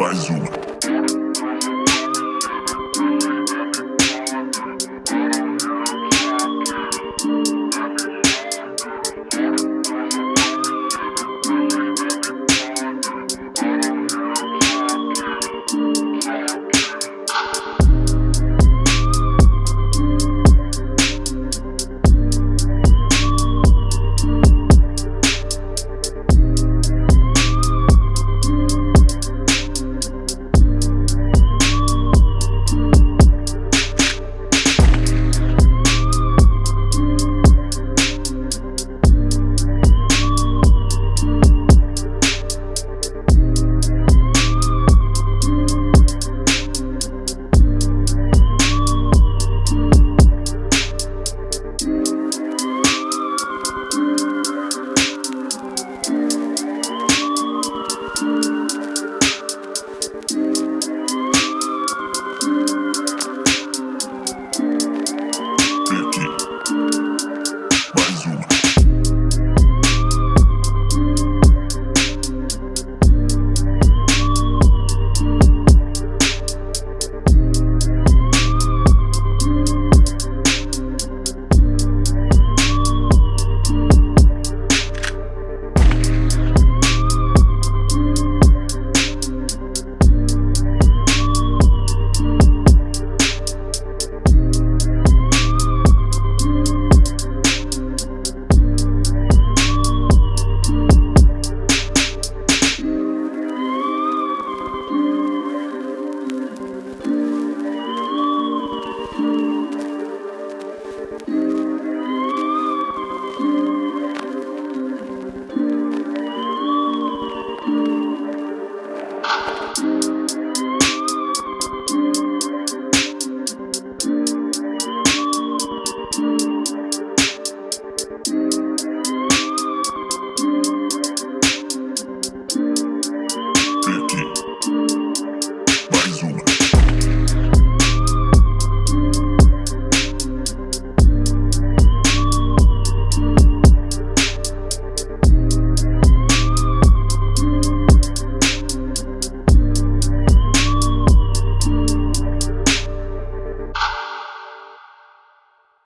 Bazooka.